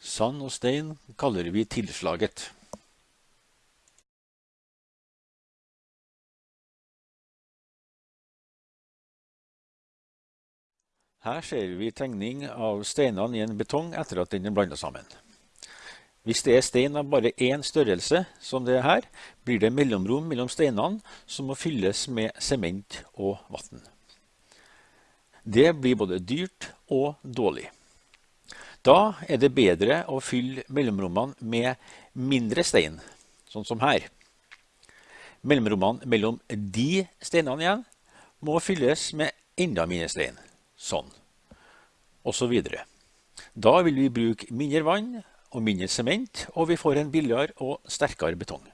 Sand og stein kaller vi tilslaget. Her ser vi tegning av steinene i en betong etter at den er blandet sammen. Hvis det er stein av bare én størrelse, som det er her, blir det mellomrom mellom steinene som må fylles med sement og vann. Det blir både dyrt og dårlig. Da er det bedre å fylle mellomrommene med mindre stein, sånn som her. Mellomrommene mellom de steinene igjen må fylles med enda mindre stein, sånn, og så videre. Da vil vi bruke mindre vann og mindre sement, og vi får en billigere og sterkere betong.